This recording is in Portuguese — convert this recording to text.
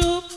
chup.